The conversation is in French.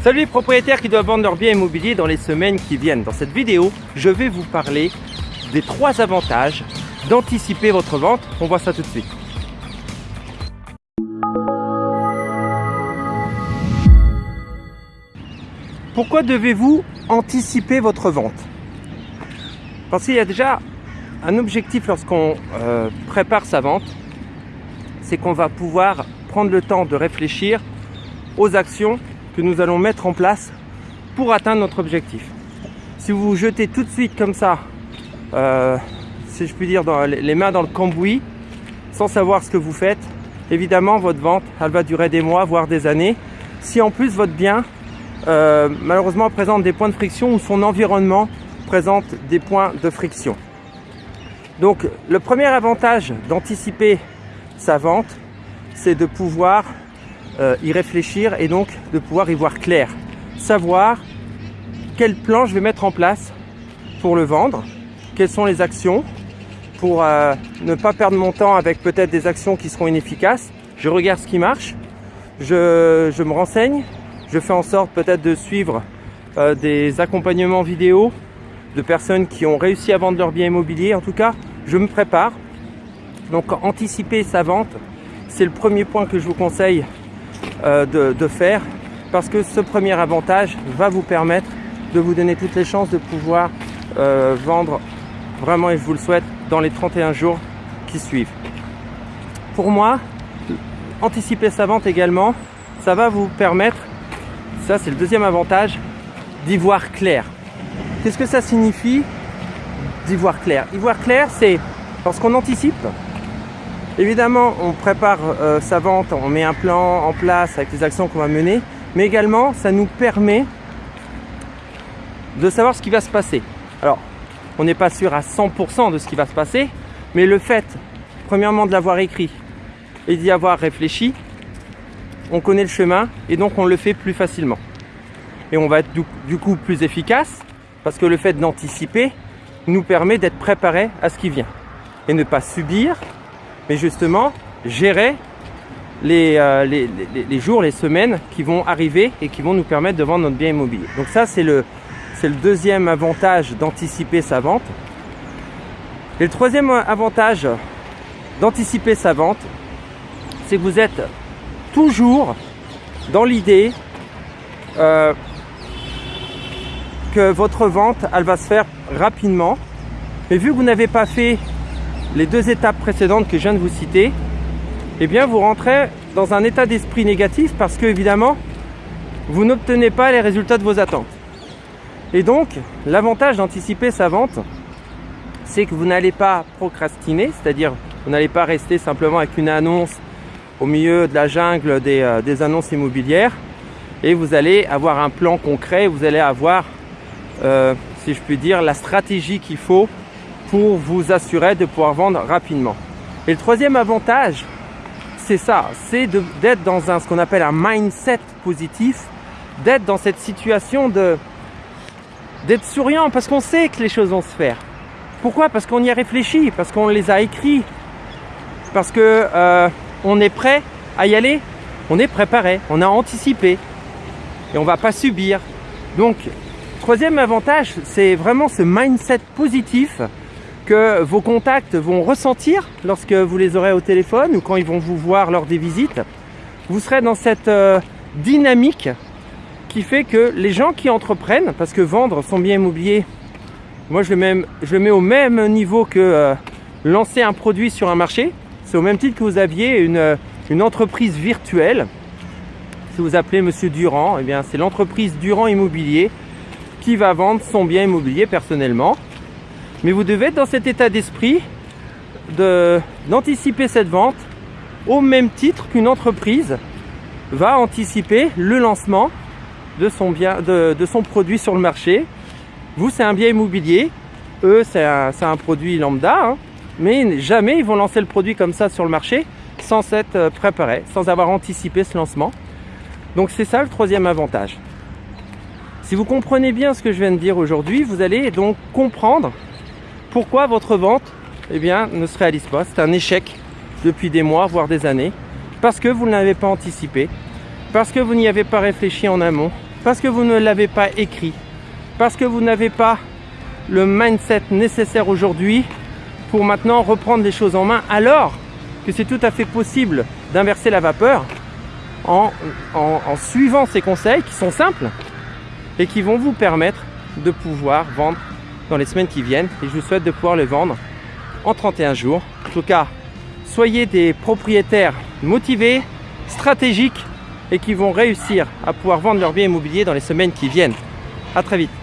Salut les propriétaires qui doivent vendre leur bien immobilier dans les semaines qui viennent. Dans cette vidéo, je vais vous parler des trois avantages d'anticiper votre vente. On voit ça tout de suite. Pourquoi devez-vous anticiper votre vente? Parce qu'il y a déjà un objectif lorsqu'on euh, prépare sa vente, c'est qu'on va pouvoir prendre le temps de réfléchir aux actions que nous allons mettre en place pour atteindre notre objectif. Si vous vous jetez tout de suite comme ça, euh, si je puis dire, dans les mains dans le cambouis, sans savoir ce que vous faites, évidemment votre vente, elle va durer des mois, voire des années. Si en plus votre bien, euh, malheureusement, présente des points de friction ou son environnement présente des points de friction. Donc le premier avantage d'anticiper sa vente, c'est de pouvoir euh, y réfléchir et donc de pouvoir y voir clair. Savoir quel plan je vais mettre en place pour le vendre, quelles sont les actions, pour euh, ne pas perdre mon temps avec peut-être des actions qui seront inefficaces. Je regarde ce qui marche, je, me renseigne, je fais en sorte peut-être de suivre euh, des accompagnements vidéo de personnes qui ont réussi à vendre leur bien immobilier. En tout cas, je me prépare. Donc anticiper sa vente, c'est le premier point que je vous conseille euh, de, faire parce que ce premier avantage va vous permettre de vous donner toutes les chances de pouvoir euh, vendre vraiment, et je vous le souhaite, dans les 31 jours qui suivent. Pour moi, anticiper sa vente également, ça va vous permettre, ça c'est le deuxième avantage, d'y voir clair. Qu'est-ce que ça signifie d'y voir clair? Y voir clair, c'est lorsqu'on anticipe, évidemment on prépare euh, sa vente, on met un plan en place avec les actions qu'on va mener, mais également ça nous permet de savoir ce qui va se passer. Alors, on n'est pas sûr à 100% de ce qui va se passer, mais le fait, premièrement, de l'avoir écrit et d'y avoir réfléchi, on connaît le chemin et donc on le fait plus facilement. Et on va être du coup plus efficace parce que le fait d'anticiper nous permet d'être préparé à ce qui vient et ne pas subir, mais justement gérer les, euh, les, jours, les semaines qui vont arriver et qui vont nous permettre de vendre notre bien immobilier. Donc ça, c'est le, c'est le deuxième avantage d'anticiper sa vente. Et le troisième avantage d'anticiper sa vente, c'est que vous êtes toujours dans l'idée euh, que votre vente, elle va se faire rapidement. Mais vu que vous n'avez pas fait les deux étapes précédentes que je viens de vous citer, eh bien vous rentrez dans un état d'esprit négatif parce que évidemment, vous n'obtenez pas les résultats de vos attentes. Et donc, l'avantage d'anticiper sa vente, c'est que vous n'allez pas procrastiner, c'est-à-dire vous n'allez pas rester simplement avec une annonce au milieu de la jungle des, euh, annonces immobilières et vous allez avoir un plan concret, vous allez avoir, euh, si je puis dire, la stratégie qu'il faut pour vous assurer de pouvoir vendre rapidement. Et le troisième avantage, c'est ça, c'est d'être dans ce qu'on appelle un mindset positif, d'être dans cette situation d'être souriant parce qu'on sait que les choses vont se faire. Pourquoi? Parce qu'on y a réfléchi, parce qu'on les a écrits, parce que euh, on est prêt à y aller, on est préparé, on a anticipé et on va pas subir. Donc, troisième avantage, c'est vraiment ce mindset positif que vos contacts vont ressentir lorsque vous les aurez au téléphone ou quand ils vont vous voir lors des visites. Vous serez dans cette euh, dynamique qui fait que les gens qui entreprennent, parce que vendre son bien immobilier, moi je le mets, au même niveau que euh, lancer un produit sur un marché. C'est au même titre que vous aviez une, euh, entreprise virtuelle. Si vous appelez Monsieur Durand, eh c'est l'entreprise Durand Immobilier qui va vendre son bien immobilier personnellement. Mais vous devez être dans cet état d'esprit d'anticiper cette vente au même titre qu'une entreprise va anticiper le lancement de son, bien, de, son produit sur le marché. Vous, c'est un bien immobilier. Eux, c'est un, produit lambda. Hein. mais jamais ils vont lancer le produit comme ça sur le marché sans s'être euh, préparé, sans avoir anticipé ce lancement. Donc c'est ça le troisième avantage. Si vous comprenez bien ce que je viens de dire aujourd'hui, vous allez donc comprendre pourquoi votre vente eh bien, ne se réalise pas. C'est un échec depuis des mois, voire des années, parce que vous ne l'avez pas anticipé, parce que vous n'y avez pas réfléchi en amont, parce que vous ne l'avez pas écrit, parce que vous n'avez pas le mindset nécessaire aujourd'hui pour maintenant reprendre les choses en main, alors que c'est tout à fait possible d'inverser la vapeur en, suivant ces conseils qui sont simples et qui vont vous permettre de pouvoir vendre dans les semaines qui viennent. Et je vous souhaite de pouvoir les vendre en 31 jours. En tout cas, soyez des propriétaires motivés, stratégiques et qui vont réussir à pouvoir vendre leur bien immobilier dans les semaines qui viennent. À très vite.